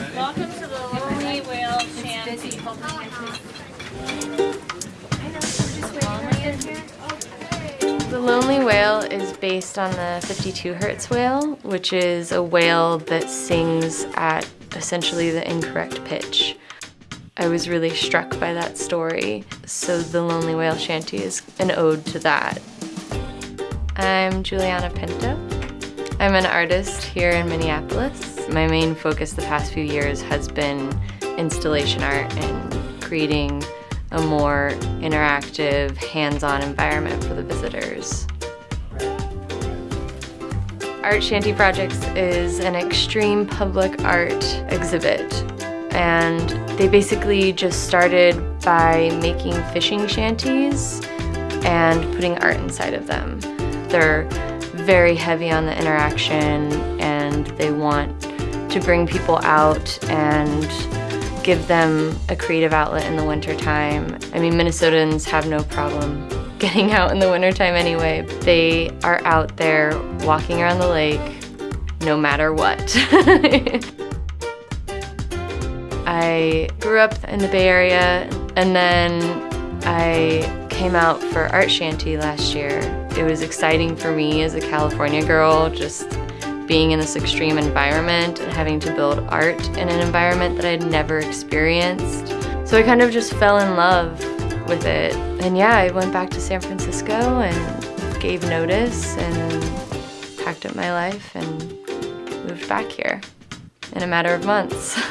Welcome to the Lonely Whale Shanty. The Lonely Whale is based on the 52 Hertz whale, which is a whale that sings at essentially the incorrect pitch. I was really struck by that story, so the Lonely Whale Shanty is an ode to that. I'm Juliana Pinto. I'm an artist here in Minneapolis. My main focus the past few years has been installation art and creating a more interactive, hands-on environment for the visitors. Art Shanty Projects is an extreme public art exhibit and they basically just started by making fishing shanties and putting art inside of them. They're very heavy on the interaction and they want to bring people out and give them a creative outlet in the wintertime. I mean, Minnesotans have no problem getting out in the wintertime anyway. They are out there walking around the lake no matter what. I grew up in the Bay Area and then I came out for Art Shanty last year. It was exciting for me as a California girl, just being in this extreme environment and having to build art in an environment that I'd never experienced. So I kind of just fell in love with it. And yeah, I went back to San Francisco and gave notice and packed up my life and moved back here in a matter of months.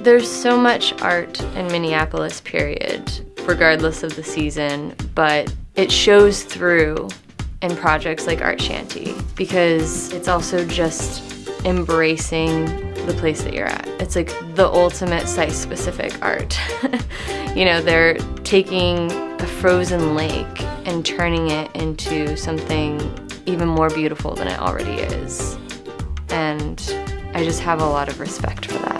There's so much art in Minneapolis, period, regardless of the season, but it shows through in projects like Art Shanty because it's also just embracing the place that you're at. It's like the ultimate site-specific art. you know, they're taking a frozen lake and turning it into something even more beautiful than it already is. And I just have a lot of respect for that.